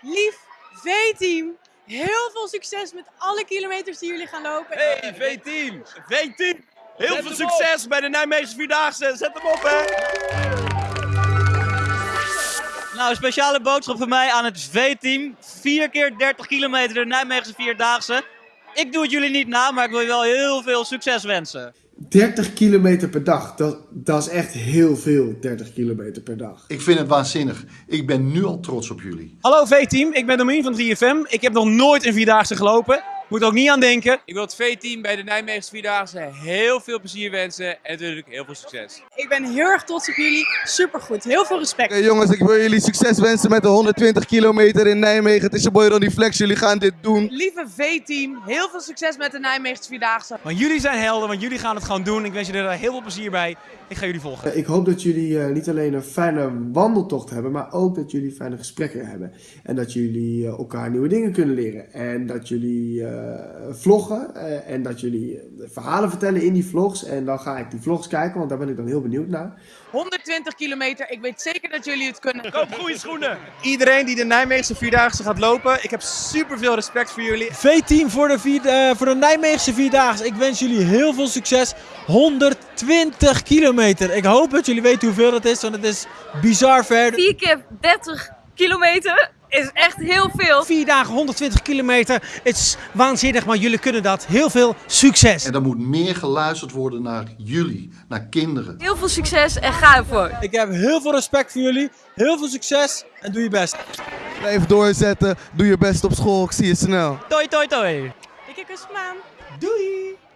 lief V-team. Heel veel succes met alle kilometers die jullie gaan lopen. Hey, V-team! V-team! Heel veel succes bij de Nijmeegse Vierdaagse. Zet hem op, hè! Nou, een speciale boodschap van mij aan het V-team. 4 keer 30 kilometer de Nijmeegse Vierdaagse. Ik doe het jullie niet na, maar ik wil je wel heel veel succes wensen. 30 kilometer per dag, dat, dat is echt heel veel, 30 kilometer per dag. Ik vind het waanzinnig. Ik ben nu al trots op jullie. Hallo V-team, ik ben Domien van 3FM. Ik heb nog nooit een Vierdaagse gelopen. Moet ook niet aan denken. Ik wil het V-team bij de Nijmeegse Vierdaagse heel veel plezier wensen en natuurlijk heel veel succes. Ik ben heel erg trots op jullie. Supergoed. Heel veel respect. Jongens, ik wil jullie succes wensen met de 120 kilometer in Nijmegen. Het is je boy Ronnie Flex, jullie gaan dit doen. Lieve V-team, heel veel succes met de Nijmeegse Vierdaagse. Want jullie zijn helden, want jullie gaan het gewoon doen. Ik wens jullie er heel veel plezier bij. Ik ga jullie volgen. Ik hoop dat jullie eh, niet alleen een fijne wandeltocht hebben, maar ook dat jullie fijne gesprekken hebben. En dat jullie eh, elkaar nieuwe dingen kunnen leren. En dat jullie eh, vloggen eh, en dat jullie eh, verhalen vertellen in die vlogs. En dan ga ik die vlogs kijken, want daar ben ik dan heel benieuwd naar. 120 kilometer. Ik weet zeker dat jullie het kunnen. Koop goede schoenen! Iedereen die de Nijmeegse Vierdaagse gaat lopen, ik heb super veel respect voor jullie. V-team voor, de vier- eh, voor de Nijmeegse Vierdaagse. Ik wens jullie heel veel succes. 120 kilometer. Ik hoop dat jullie weten hoeveel dat is, want het is bizar ver. 4 keer 30 kilometer is echt heel veel. Vier dagen 120 kilometer. Het is waanzinnig, maar jullie kunnen dat. Heel veel succes. En er moet meer geluisterd worden naar jullie, naar kinderen. Heel veel succes en ga ervoor. Ik heb heel veel respect voor jullie. Heel veel succes en doe je best. Blijf doorzetten, doe je best op school, ik zie je snel. Toi, toi, toi! Dikke kus, maan. Doei!